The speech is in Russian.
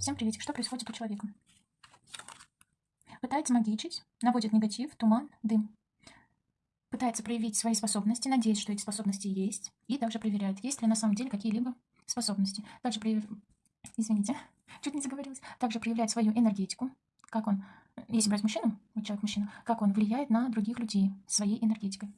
Всем приветик. Что происходит по человеку? Пытается магичить, наводит негатив, туман, дым. Пытается проявить свои способности, надеясь, что эти способности есть. И также проверяет, есть ли на самом деле какие-либо способности. Также прояв... Извините, чуть не заговорилась. Также проявляет свою энергетику, как он, если брать мужчину, вот человек-мужчина, как он влияет на других людей своей энергетикой.